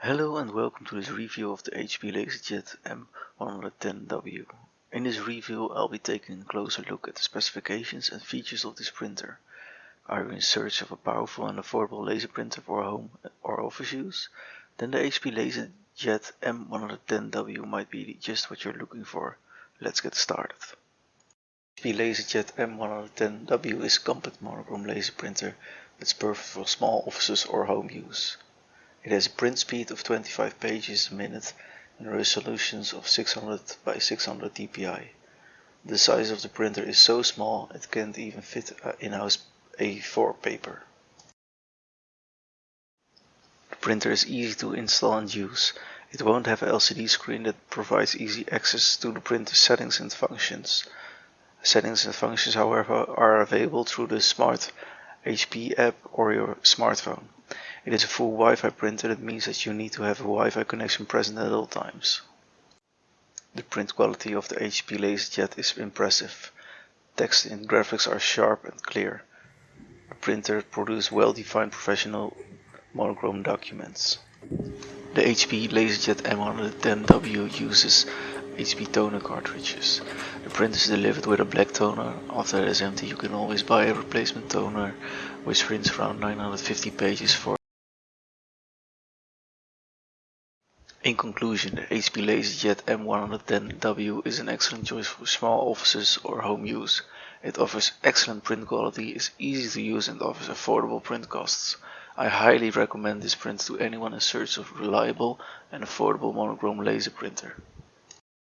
Hello and welcome to this review of the HP LaserJet M110W. In this review I'll be taking a closer look at the specifications and features of this printer. Are you in search of a powerful and affordable laser printer for home or office use? Then the HP LaserJet M110W might be just what you're looking for. Let's get started. The HP LaserJet M110W is a compact monochrome laser printer that's perfect for small offices or home use. It has a print speed of 25 pages a minute and resolutions of 600 by 600 dpi. The size of the printer is so small it can't even fit in-house A4 paper. The printer is easy to install and use. It won't have an LCD screen that provides easy access to the printer settings and functions. Settings and functions however are available through the Smart HP app or your smartphone. It is a full Wi-Fi printer that means that you need to have a Wi-Fi connection present at all times. The print quality of the HP LaserJet is impressive. Text and graphics are sharp and clear. The printer produces well-defined professional monochrome documents. The HP LaserJet M110W uses HP toner cartridges. The print is delivered with a black toner. After it is empty you can always buy a replacement toner which prints around 950 pages for In conclusion, the HP LaserJet M110W is an excellent choice for small offices or home use. It offers excellent print quality, is easy to use and offers affordable print costs. I highly recommend this print to anyone in search of a reliable and affordable monochrome laser printer.